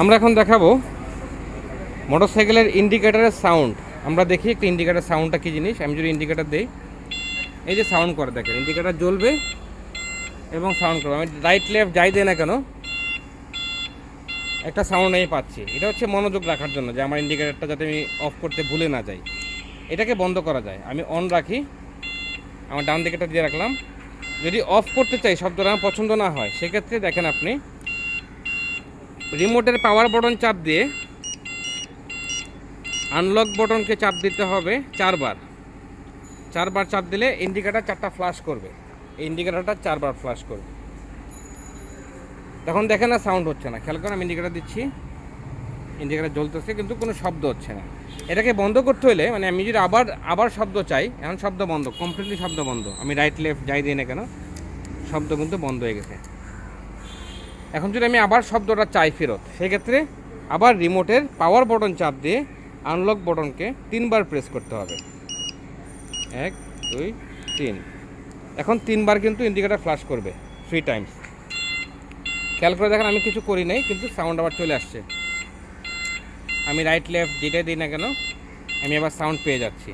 আমরা এখন দেখাবো মোটরসাইকেলের ইন্ডিকেটারের সাউন্ড আমরা দেখি একটা ইন্ডিকেটার সাউন্ডটা কী জিনিস? আমি যদি ইন্ডিকেটার দিই, এই যে সাউন্ড করে, দেখেন ইন্ডিকেটার জ্বলবে এবং সাউন্ড করবে। আমি রাইট লেফট যাই দিই না কেন, একটা সাউন্ড আমি পাচ্ছি। এটা হচ্ছে মনোযোগ রাখার জন্য যে আমার ইন্ডিকেটারটা যাতে আমি অফ করতে ভুলে না যাই। এটাকে বন্ধ করা যায়। আমি অন রাখি, আমার ডান দিকেটা দিয়ে রাখলাম। যদি অফ করতে চাই, শব্দটা আমার পছন্দ না হয়, সেক্ষেত্রে দেখেন আপনি রিমোটের পাওয়ার বটন চাপ দিয়ে আনলক বটনকে চাপ দিতে হবে চারবার। চারবার চাপ দিলে ইন্ডিকেটার চারটা ফ্লাশ করবে। ইন্ডিকেটারটা চারবার ফ্লাশ করবে। তখন দেখেন না সাউন্ড হচ্ছে না। খেয়াল করেন, আমি ইন্ডিকেটার দিচ্ছি। ইন্ডিকেটার জ্বলতেছে, কিন্তু কোনো শব্দ হচ্ছে না। এটাকে বন্ধ করতে হলে মানে আমি যদি আবার আবার শব্দ চাই, এখন শব্দ বন্ধ কমপ্লিটলি শব্দ বন্ধ। আমি রাইট লেফট যাই দিই না কেন, শব্দ কিন্তু বন্ধ হয়ে গেছে। এখন যদি আমি আবার শব্দটা চাই ফেরত, সেক্ষেত্রে আবার রিমোটের পাওয়ার বটন চাপ দিয়ে আনলক বটনকে তিনবার প্রেস করতে হবে। এক, দুই, তিন। এখন তিনবার কিন্তু ইন্ডিকেটার ফ্লাশ করবে থ্রি টাইমস খেয়াল করে দেখেন আমি কিছু করি নাই, কিন্তু সাউন্ড আবার চলে আসছে। আমি রাইট লেফট যেটাই দিই না কেন, আমি আবার সাউন্ড পেয়ে যাচ্ছি।